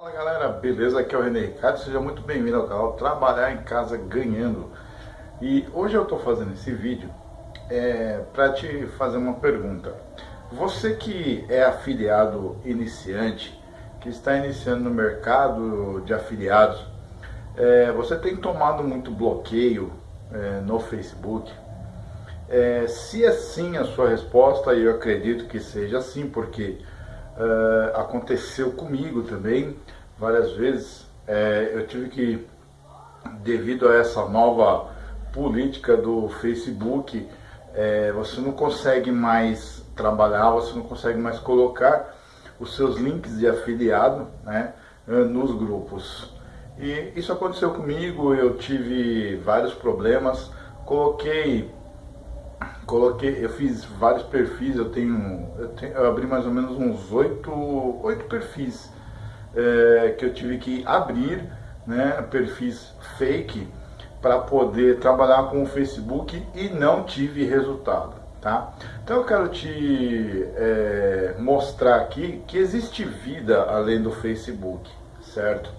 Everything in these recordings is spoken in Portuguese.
Fala galera, beleza? Aqui é o René Ricardo, seja muito bem-vindo ao canal Trabalhar em Casa Ganhando. E hoje eu estou fazendo esse vídeo é, para te fazer uma pergunta. Você que é afiliado iniciante, que está iniciando no mercado de afiliados, é, você tem tomado muito bloqueio é, no Facebook? É, se é sim a sua resposta, eu acredito que seja sim, porque Uh, aconteceu comigo também várias vezes. É, eu tive que, devido a essa nova política do Facebook, é, você não consegue mais trabalhar, você não consegue mais colocar os seus links de afiliado né, nos grupos. E isso aconteceu comigo, eu tive vários problemas, coloquei coloquei, eu fiz vários perfis, eu tenho, eu, tenho, eu abri mais ou menos uns oito, oito perfis é, que eu tive que abrir, né, perfis fake para poder trabalhar com o Facebook e não tive resultado, tá? Então eu quero te é, mostrar aqui que existe vida além do Facebook, certo?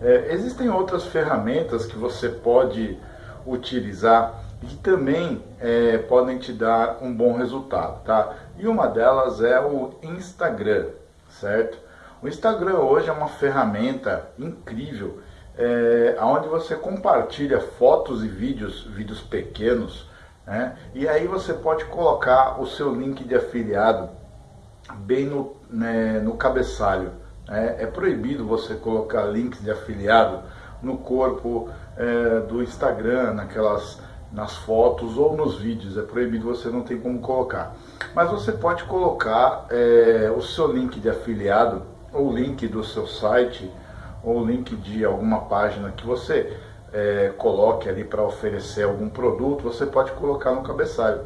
É, existem outras ferramentas que você pode utilizar e também é, podem te dar um bom resultado, tá? E uma delas é o Instagram, certo? O Instagram hoje é uma ferramenta incrível, é, onde você compartilha fotos e vídeos, vídeos pequenos, né? E aí você pode colocar o seu link de afiliado bem no, né, no cabeçalho. Né? É proibido você colocar links de afiliado no corpo é, do Instagram, naquelas nas fotos ou nos vídeos, é proibido, você não tem como colocar. Mas você pode colocar é, o seu link de afiliado, ou link do seu site, ou link de alguma página que você é, coloque ali para oferecer algum produto, você pode colocar no cabeçalho.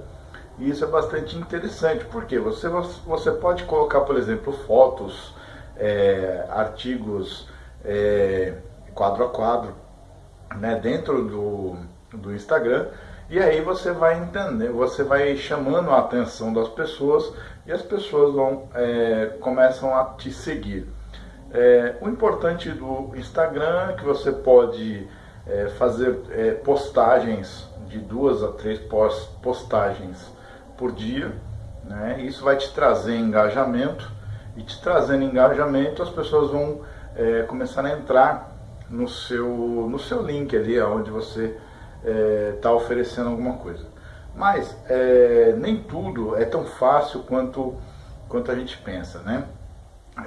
E isso é bastante interessante, porque você, você pode colocar, por exemplo, fotos, é, artigos é, quadro a quadro, né, dentro do Instagram e aí você vai entender, você vai chamando a atenção das pessoas e as pessoas vão é, começam a te seguir. É, o importante do Instagram é que você pode é, fazer é, postagens de duas a três postagens por dia, né? Isso vai te trazer engajamento e te trazendo engajamento as pessoas vão é, começar a entrar no seu no seu link ali, onde você está é, oferecendo alguma coisa. Mas é, nem tudo é tão fácil quanto, quanto a gente pensa, né?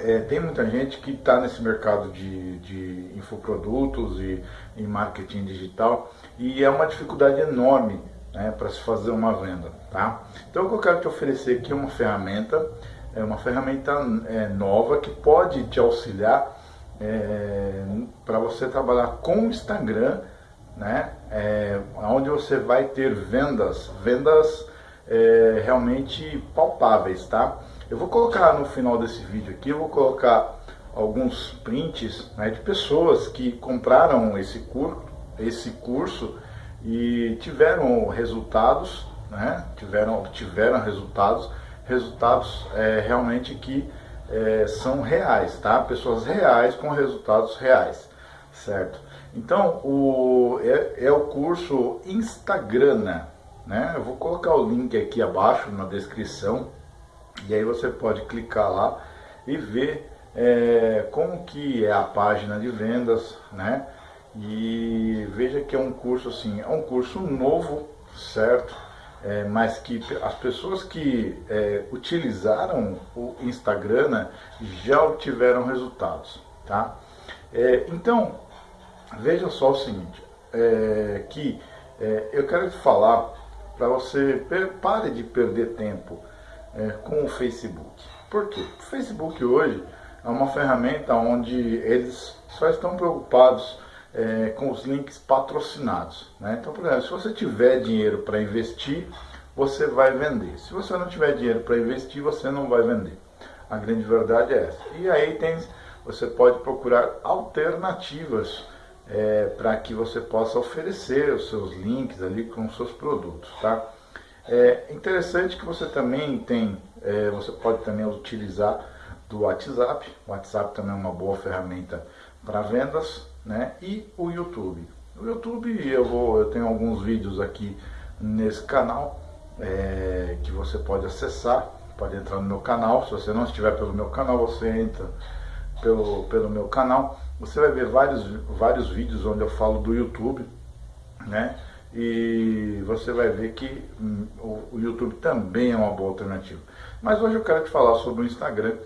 É, tem muita gente que está nesse mercado de, de infoprodutos e, e marketing digital e é uma dificuldade enorme né, para se fazer uma venda, tá? Então o que eu quero te oferecer aqui é uma ferramenta, é uma ferramenta é, nova que pode te auxiliar é, para você trabalhar com o Instagram né? É, onde você vai ter vendas, vendas é, realmente palpáveis, tá? Eu vou colocar no final desse vídeo aqui, eu vou colocar alguns prints né, de pessoas que compraram esse curso, esse curso e tiveram resultados, né? Tiveram, tiveram resultados, resultados é, realmente que é, são reais, tá? Pessoas reais com resultados reais, certo? Então, o, é, é o curso Instagrana, né? Eu vou colocar o link aqui abaixo na descrição e aí você pode clicar lá e ver é, como que é a página de vendas, né? E veja que é um curso assim, é um curso novo, certo? É, mas que as pessoas que é, utilizaram o Instagram já obtiveram resultados, tá? É, então, veja só o seguinte, é, que é, eu quero te falar para você pare de perder tempo é, com o Facebook. Por quê? O Facebook hoje é uma ferramenta onde eles só estão preocupados é, com os links patrocinados. Né? Então, por exemplo, se você tiver dinheiro para investir, você vai vender. Se você não tiver dinheiro para investir, você não vai vender. A grande verdade é essa. E aí tem, você pode procurar alternativas é, para que você possa oferecer os seus links ali com os seus produtos, tá? É interessante que você também tem, é, você pode também utilizar do WhatsApp. O WhatsApp também é uma boa ferramenta para vendas, né? E o YouTube. O YouTube eu vou, eu tenho alguns vídeos aqui nesse canal é, que você pode acessar, pode entrar no meu canal. Se você não estiver pelo meu canal, você entra pelo, pelo meu canal. Você vai ver vários, vários vídeos onde eu falo do YouTube, né? E você vai ver que hum, o, o YouTube também é uma boa alternativa. Mas hoje eu quero te falar sobre o Instagram,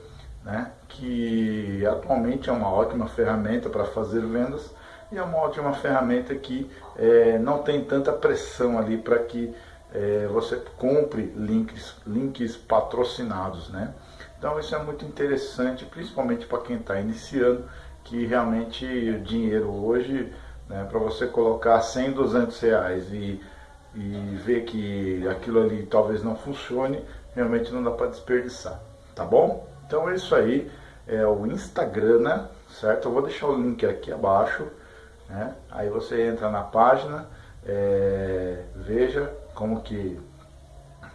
né? Que atualmente é uma ótima ferramenta para fazer vendas e é uma ótima ferramenta que é, não tem tanta pressão ali para que é, você compre links, links patrocinados, né? Então isso é muito interessante, principalmente para quem está iniciando, que realmente o dinheiro hoje, né, para você colocar 100, 200 reais e, e ver que aquilo ali talvez não funcione, realmente não dá para desperdiçar, tá bom? Então é isso aí, é o Instagram, né, certo? Eu vou deixar o link aqui abaixo, né? Aí você entra na página, é, veja como que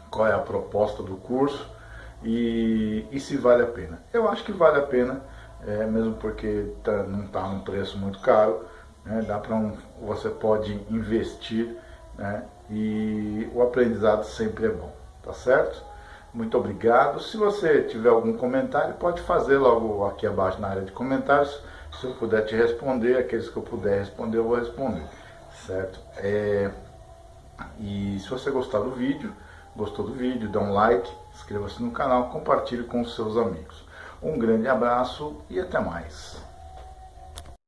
qual é a proposta do curso e, e se vale a pena. Eu acho que vale a pena, é, mesmo porque tá, não está num preço muito caro, né? dá para um, você pode investir né? e o aprendizado sempre é bom, tá certo? Muito obrigado. Se você tiver algum comentário, pode fazer logo aqui abaixo na área de comentários. Se eu puder te responder, aqueles que eu puder responder, eu vou responder, certo? É, e se você gostar do vídeo, gostou do vídeo, dá um like, inscreva-se no canal, compartilhe com os seus amigos. Um grande abraço e até mais.